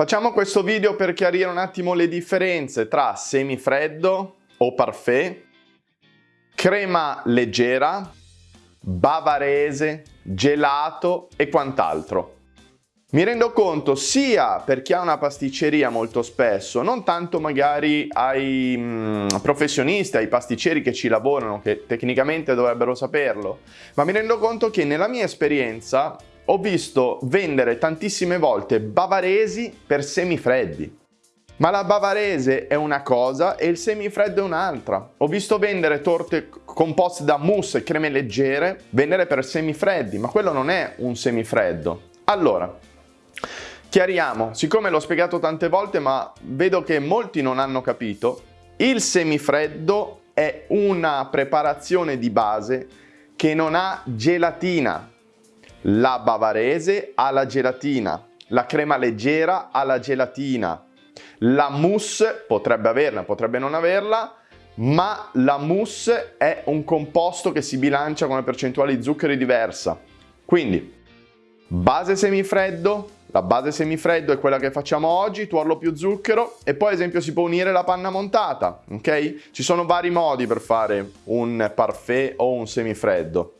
Facciamo questo video per chiarire un attimo le differenze tra semifreddo o parfait, crema leggera, bavarese, gelato e quant'altro. Mi rendo conto sia per chi ha una pasticceria molto spesso, non tanto magari ai mm, professionisti, ai pasticceri che ci lavorano, che tecnicamente dovrebbero saperlo, ma mi rendo conto che nella mia esperienza ho visto vendere tantissime volte bavaresi per semifreddi. Ma la bavarese è una cosa e il semifreddo è un'altra. Ho visto vendere torte composte da mousse e creme leggere, vendere per semifreddi, ma quello non è un semifreddo. Allora, Chiariamo, siccome l'ho spiegato tante volte ma vedo che molti non hanno capito, il semifreddo è una preparazione di base che non ha gelatina. La bavarese ha la gelatina, la crema leggera ha la gelatina, la mousse potrebbe averla, potrebbe non averla, ma la mousse è un composto che si bilancia con una percentuale di zuccheri diversa. Quindi, base semifreddo, la base semifreddo è quella che facciamo oggi, tuorlo più zucchero e poi ad esempio si può unire la panna montata, ok? Ci sono vari modi per fare un parfait o un semifreddo.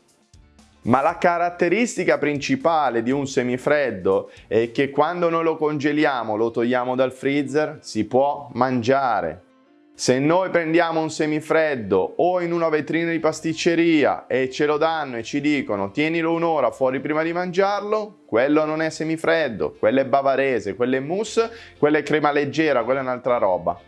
Ma la caratteristica principale di un semifreddo è che quando noi lo congeliamo, lo togliamo dal freezer, si può mangiare. Se noi prendiamo un semifreddo o in una vetrina di pasticceria e ce lo danno e ci dicono tienilo un'ora fuori prima di mangiarlo, quello non è semifreddo, quello è bavarese, quello è mousse, quello è crema leggera, quella è un'altra roba.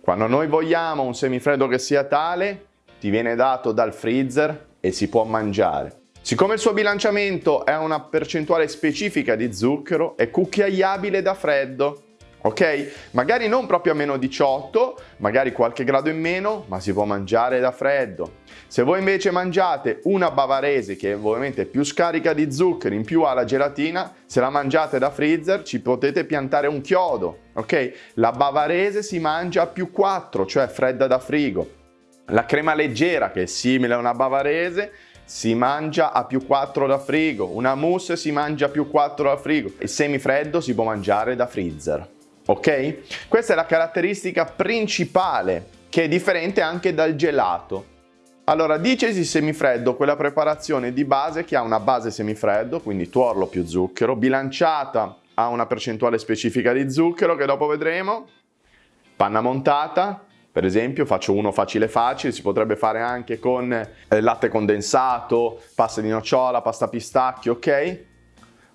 Quando noi vogliamo un semifreddo che sia tale, ti viene dato dal freezer e si può mangiare. Siccome il suo bilanciamento è una percentuale specifica di zucchero, è cucchiaiabile da freddo ok? Magari non proprio a meno 18, magari qualche grado in meno, ma si può mangiare da freddo. Se voi invece mangiate una bavarese che ovviamente è più scarica di zuccheri, in più ha la gelatina, se la mangiate da freezer ci potete piantare un chiodo, ok? La bavarese si mangia a più 4, cioè fredda da frigo. La crema leggera, che è simile a una bavarese, si mangia a più 4 da frigo. Una mousse si mangia a più 4 da frigo. Il semifreddo si può mangiare da freezer ok? Questa è la caratteristica principale che è differente anche dal gelato. Allora, dicesi semifreddo, quella preparazione di base che ha una base semifreddo, quindi tuorlo più zucchero, bilanciata a una percentuale specifica di zucchero che dopo vedremo, panna montata, per esempio faccio uno facile facile, si potrebbe fare anche con eh, latte condensato, pasta di nocciola, pasta pistacchio, ok?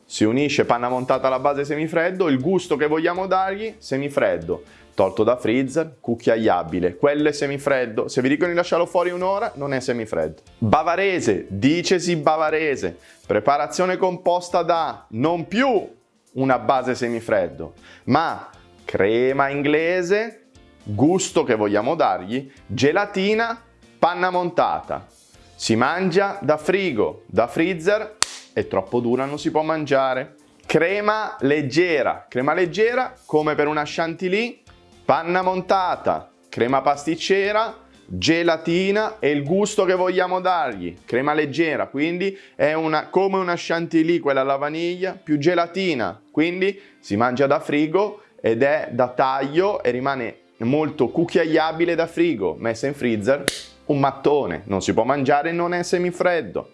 Si unisce panna montata alla base semifreddo, il gusto che vogliamo dargli semifreddo, tolto da freezer, cucchiaiabile. Quello è semifreddo, se vi dicono di lasciarlo fuori un'ora non è semifreddo. Bavarese, dicesi bavarese, preparazione composta da non più una base semifreddo, ma crema inglese, gusto che vogliamo dargli, gelatina, panna montata. Si mangia da frigo, da freezer è troppo dura, non si può mangiare. Crema leggera, crema leggera come per una chantilly, panna montata, crema pasticcera, gelatina e il gusto che vogliamo dargli, crema leggera, quindi è una, come una chantilly quella alla vaniglia, più gelatina, quindi si mangia da frigo ed è da taglio e rimane molto cucchiaiabile da frigo, messa in freezer, un mattone, non si può mangiare, non è semifreddo.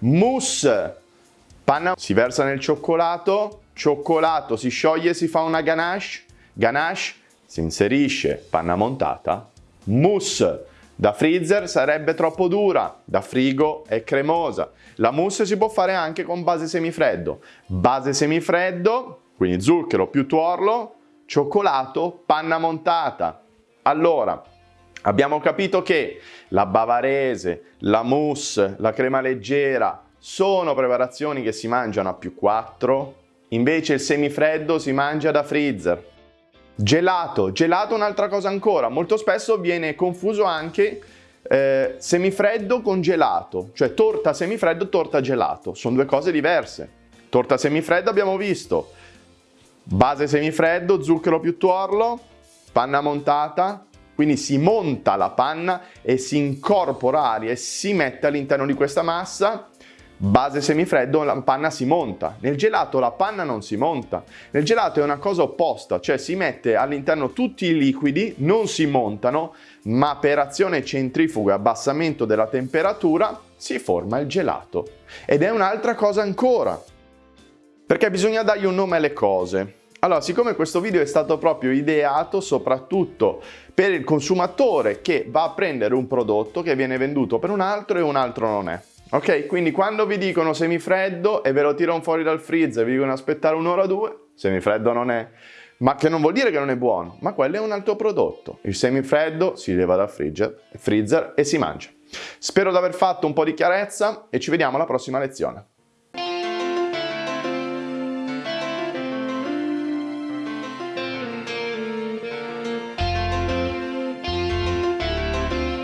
Mousse, Panna si versa nel cioccolato, cioccolato si scioglie, si fa una ganache, ganache si inserisce panna montata, mousse da freezer sarebbe troppo dura, da frigo è cremosa. La mousse si può fare anche con base semifreddo. Base semifreddo, quindi zucchero più tuorlo, cioccolato, panna montata. Allora, abbiamo capito che la bavarese, la mousse, la crema leggera, sono preparazioni che si mangiano a più 4, invece il semifreddo si mangia da freezer. Gelato, gelato un'altra cosa ancora, molto spesso viene confuso anche eh, semifreddo con gelato, cioè torta semifreddo, torta gelato, sono due cose diverse. Torta semifreddo abbiamo visto, base semifreddo, zucchero più tuorlo, panna montata, quindi si monta la panna e si incorpora aria e si mette all'interno di questa massa base semifreddo la panna si monta, nel gelato la panna non si monta, nel gelato è una cosa opposta, cioè si mette all'interno tutti i liquidi, non si montano, ma per azione centrifuga, abbassamento della temperatura, si forma il gelato. Ed è un'altra cosa ancora, perché bisogna dargli un nome alle cose. Allora, siccome questo video è stato proprio ideato soprattutto per il consumatore che va a prendere un prodotto che viene venduto per un altro e un altro non è. Ok, quindi quando vi dicono semifreddo e ve lo tirano fuori dal freezer e vi dicono aspettare un'ora o due, semifreddo non è. Ma che non vuol dire che non è buono, ma quello è un altro prodotto. Il semifreddo si leva dal freezer, freezer e si mangia. Spero di aver fatto un po' di chiarezza e ci vediamo alla prossima lezione.